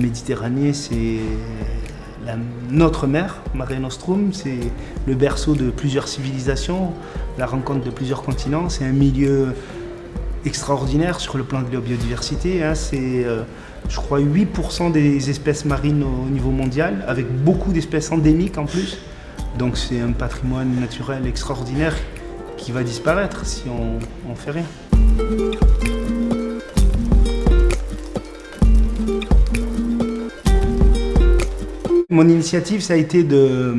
Méditerranée, c'est notre mer, Mare Nostrum, c'est le berceau de plusieurs civilisations, la rencontre de plusieurs continents. C'est un milieu extraordinaire sur le plan de la biodiversité. Hein. C'est, euh, je crois, 8% des espèces marines au niveau mondial, avec beaucoup d'espèces endémiques en plus. Donc c'est un patrimoine naturel extraordinaire qui va disparaître si on ne fait rien. Mon initiative, ça a été de euh,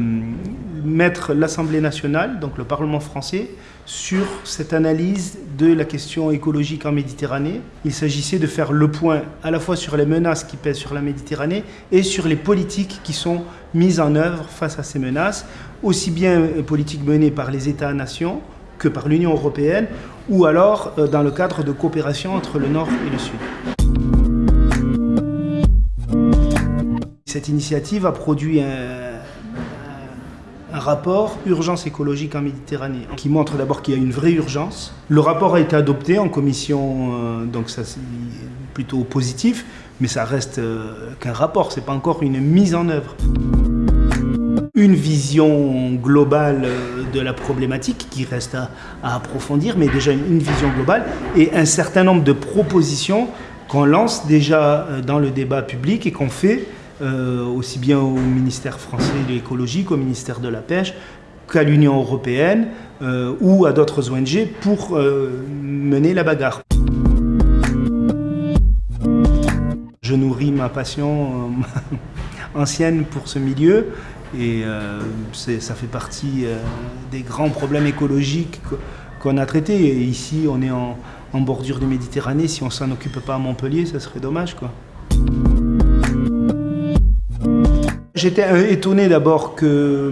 mettre l'Assemblée nationale, donc le Parlement français, sur cette analyse de la question écologique en Méditerranée. Il s'agissait de faire le point à la fois sur les menaces qui pèsent sur la Méditerranée et sur les politiques qui sont mises en œuvre face à ces menaces, aussi bien euh, politiques menées par les États-nations que par l'Union européenne, ou alors euh, dans le cadre de coopération entre le Nord et le Sud. Cette initiative a produit un, rapport Urgence écologique en Méditerranée qui montre d'abord qu'il y a une vraie urgence. Le rapport a été adopté en commission, euh, donc ça c'est plutôt positif, mais ça reste euh, qu'un rapport, c'est pas encore une mise en œuvre. Une vision globale euh, de la problématique qui reste à, à approfondir, mais déjà une vision globale et un certain nombre de propositions qu'on lance déjà dans le débat public et qu'on fait euh, aussi bien au ministère français de l'écologie qu'au ministère de la pêche, qu'à l'Union européenne euh, ou à d'autres ONG pour euh, mener la bagarre. Je nourris ma passion ancienne pour ce milieu et ça fait partie des grands problèmes écologiques qu'on a traités. Ici, on est en, bordure de Méditerranée. Si on s'en occupe pas à Montpellier, ça serait dommage. quoi. J'étais euh, étonné d'abord que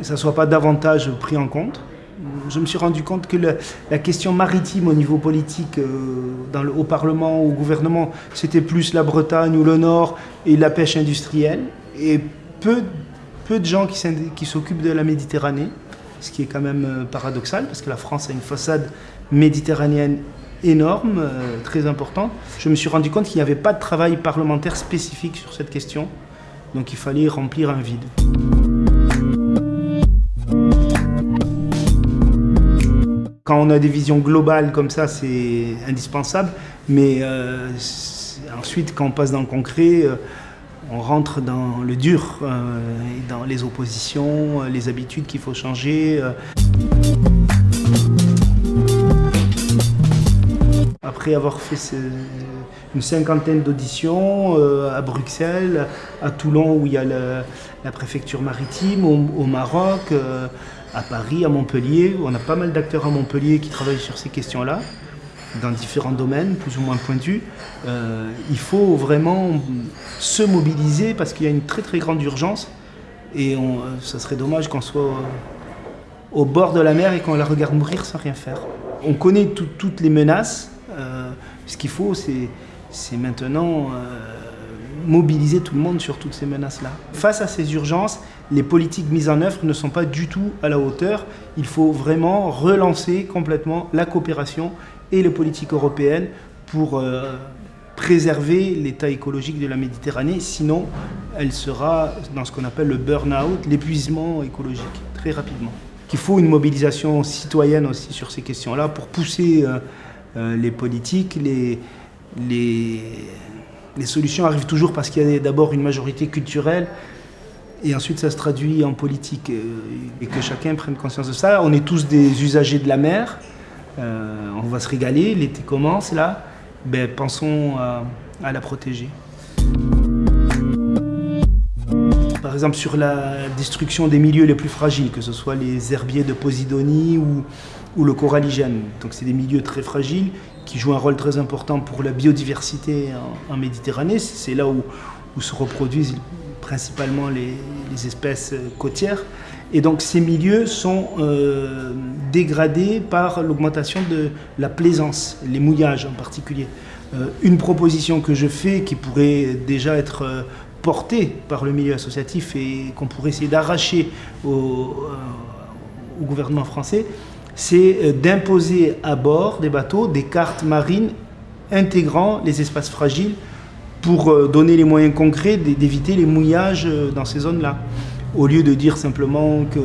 ça ne soit pas davantage pris en compte. Je me suis rendu compte que la, question maritime au niveau politique, euh, au Parlement, au gouvernement, c'était plus la Bretagne ou le Nord et la pêche industrielle. Et peu, peu de gens qui s'occupent de la Méditerranée, ce qui est quand même euh, paradoxal, parce que la France a une façade méditerranéenne énorme, très importante. Je me suis rendu compte qu'il n'y avait pas de travail parlementaire spécifique sur cette question. Donc il fallait remplir un vide. Quand on a des visions globales comme ça, c'est indispensable, mais euh, ensuite, quand on passe dans le concret, euh, on rentre dans le dur, euh, dans les oppositions, les habitudes qu'il faut changer. Après avoir fait une cinquantaine d'auditions euh, à Bruxelles, à Toulon où il y a la préfecture maritime, au, Maroc, euh, à Paris, à Montpellier. On a pas mal d'acteurs à Montpellier qui travaillent sur ces questions-là, dans différents domaines, plus ou moins pointus. Euh, il faut vraiment se mobiliser parce qu'il y a une très très grande urgence et ça serait dommage qu'on soit au bord de la mer et qu'on la regarde mourir sans rien faire. On connaît toutes les menaces, ce qu'il faut, c'est maintenant euh, mobiliser tout le monde sur toutes ces menaces-là. Face à ces urgences, les politiques mises en œuvre ne sont pas du tout à la hauteur. Il faut vraiment relancer complètement la coopération et les politiques européennes pour euh, préserver l'état écologique de la Méditerranée. Sinon, elle sera dans ce qu'on appelle le burn-out, l'épuisement écologique, très rapidement. Il faut une mobilisation citoyenne aussi sur ces questions-là pour pousser euh, les politiques, les, les, solutions arrivent toujours parce qu'il y a d'abord une majorité culturelle et ensuite ça se traduit en politique euh, et que chacun prenne conscience de ça. On est tous des usagers de la mer, euh, on va se régaler, l'été commence là, ben, pensons à, à la protéger. Par exemple sur la destruction des milieux les plus fragiles, que ce soit les herbiers de Posidonie ou, ou le coralligène. Donc c'est des milieux très fragiles qui jouent un rôle très important pour la biodiversité en, Méditerranée. C'est là où, se reproduisent principalement les, espèces côtières. Et donc ces milieux sont euh, dégradés par l'augmentation de la plaisance, les mouillages en particulier. Euh, une proposition que je fais qui pourrait déjà être euh, portée par le milieu associatif et qu'on pourrait essayer d'arracher au gouvernement français, c'est euh, d'imposer à bord des bateaux des cartes marines intégrant les espaces fragiles pour euh, donner les moyens concrets d'éviter les mouillages euh, dans ces zones-là. Au lieu de dire simplement que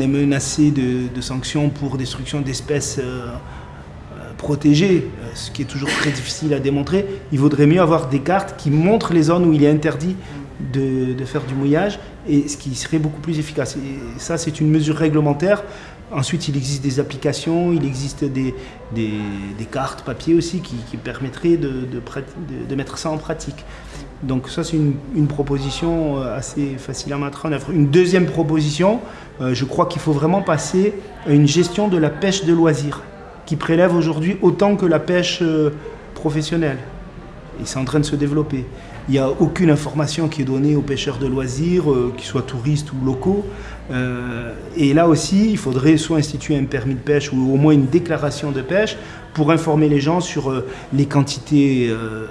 est menacé de, sanctions pour destruction d'espèces protégées, ce qui est toujours très difficile à démontrer, il vaudrait mieux avoir des cartes qui montrent les zones où il est interdit de, faire du mouillage, et ce qui serait beaucoup plus efficace. Et ça, c'est une mesure réglementaire Ensuite, il existe des applications, il existe des, des, cartes papier aussi qui, permettraient de, de, mettre ça en pratique. Donc ça, c'est une, proposition euh, assez facile à mettre en œuvre. Une deuxième proposition, euh, je crois qu'il faut vraiment passer à une gestion de la pêche de loisirs, qui prélève aujourd'hui autant que la pêche euh, professionnelle. Et c'est en train de se développer. Il n'y a aucune information qui est donnée aux pêcheurs de loisirs, qu'ils soient touristes ou locaux, euh, et là aussi, il faudrait soit instituer un permis de pêche ou au moins une déclaration de pêche pour informer les gens sur euh, les quantités euh,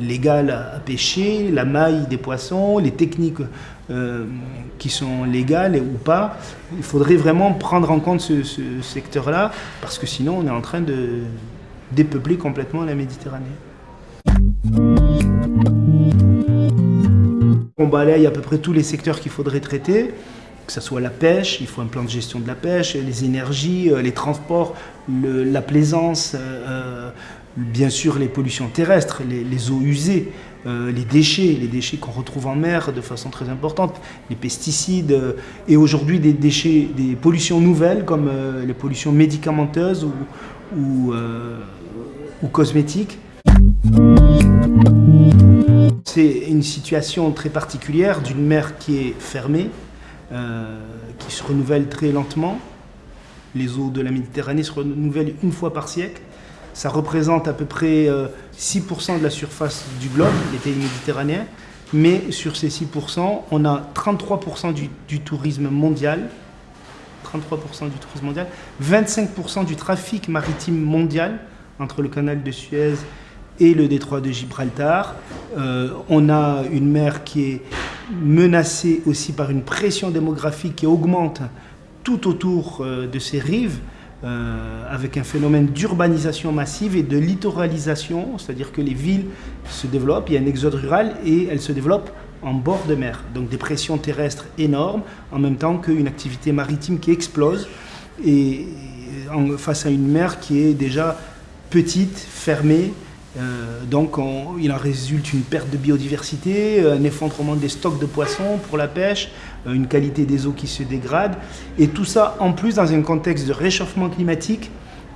légales à, pêcher, la maille des poissons, les techniques qui sont légales ou pas. Il faudrait vraiment prendre en compte ce secteur-là parce que sinon on est en train de dépeupler complètement la Méditerranée. On balaye à peu près tous les secteurs qu'il faudrait traiter que ce soit la pêche, il faut un plan de gestion de la pêche, les énergies, euh, les transports, la plaisance, euh, euh, bien sûr les pollutions terrestres, les, eaux usées, les déchets, les déchets qu'on retrouve en mer de façon très importante, les pesticides, et aujourd'hui des déchets, des pollutions nouvelles comme les pollutions médicamenteuses ou, ou cosmétiques. C'est une situation très particulière d'une mer qui est fermée, euh, qui se renouvellent très lentement. Les eaux de la Méditerranée se renouvellent une fois par siècle. Ça représente à peu près 6% euh, de la surface du globe, les pays méditerranéens. Mais sur ces 6%, on a 33% du, tourisme mondial, 33% du tourisme mondial, 25% du trafic maritime mondial entre le canal de Suez et le détroit de Gibraltar. Euh, on a une mer qui est menacée aussi par une pression démographique qui augmente tout autour euh, de ces rives, euh, avec un phénomène d'urbanisation massive et de littoralisation, c'est-à-dire que les villes se développent, il y a un exode rural et elles se développent en bord de mer. Donc des pressions terrestres énormes, en même temps qu'une activité maritime qui explose, et face à une mer qui est déjà petite, fermée, euh, donc il en résulte une perte de biodiversité, un effondrement des stocks de poissons pour la pêche, euh, une qualité des eaux qui se dégrade. Et tout ça en plus dans un contexte de réchauffement climatique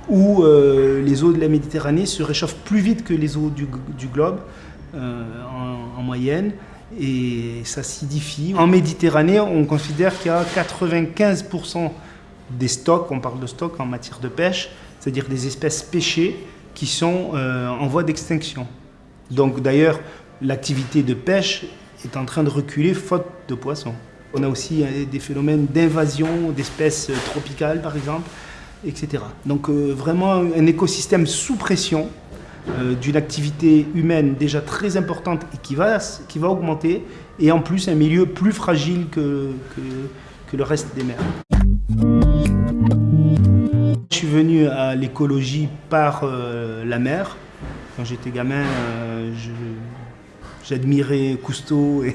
où euh, les eaux de la Méditerranée se réchauffent plus vite que les eaux du, globe en, en, moyenne. Et ça s'idifie. En Méditerranée, on considère qu'il y a 95% des stocks, on parle de stocks en matière de pêche, c'est-à-dire des espèces pêchées, qui sont euh, en voie d'extinction. Donc d'ailleurs, l'activité de pêche est en train de reculer faute de poissons. On a aussi euh, des phénomènes d'invasion d'espèces euh, tropicales, par exemple, etc. Donc vraiment un écosystème sous pression d'une activité humaine déjà très importante et qui va, qui va augmenter, et en plus un milieu plus fragile que, que, que le reste des mers suis venu à l'écologie par euh, la mer. Quand j'étais gamin, euh, j'admirais Cousteau et,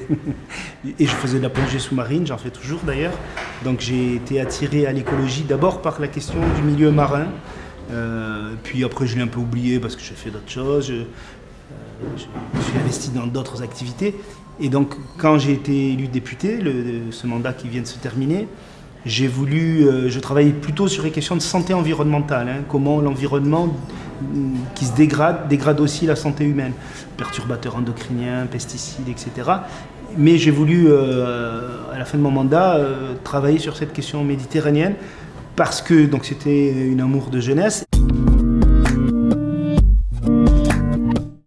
je faisais de la plongée sous-marine, j'en fais toujours d'ailleurs. Donc j'ai été attiré à l'écologie d'abord par la question du milieu marin. Euh, puis après je l'ai un peu oublié parce que j'ai fait d'autres choses. Je, suis investi dans d'autres activités. Et donc quand j'ai été élu député, ce mandat qui vient de se terminer, j'ai voulu, euh, je travaille plutôt sur les questions de santé environnementale, hein, comment l'environnement mm, qui se dégrade, dégrade aussi la santé humaine, perturbateurs endocriniens, pesticides, etc. Mais j'ai voulu, euh, à la fin de mon mandat, euh, travailler sur cette question méditerranéenne parce que c'était une amour de jeunesse.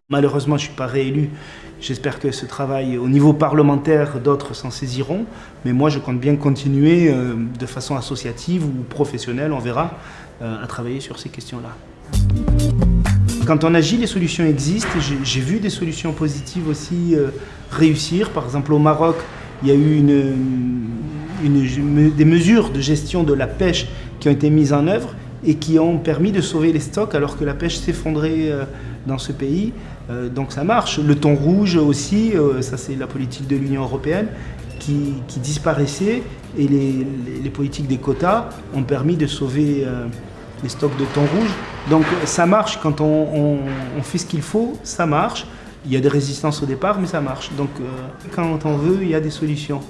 Malheureusement, je ne suis pas réélu J'espère que ce travail au niveau parlementaire, d'autres s'en saisiront. Mais moi, je compte bien continuer euh, de façon associative ou professionnelle, on verra, euh, à travailler sur ces questions-là. Quand on agit, les solutions existent. J'ai vu des solutions positives aussi euh, réussir. Par exemple, au Maroc, il y a eu des mesures de gestion de la pêche qui ont été mises en œuvre et qui ont permis de sauver les stocks alors que la pêche s'effondrait dans ce pays. Donc ça marche. Le thon rouge aussi, ça c'est la politique de l'Union européenne qui, disparaissait et les, politiques des quotas ont permis de sauver les stocks de thon rouge. Donc ça marche quand on, fait ce qu'il faut, ça marche. Il y a des résistances au départ, mais ça marche. Donc quand on veut, il y a des solutions.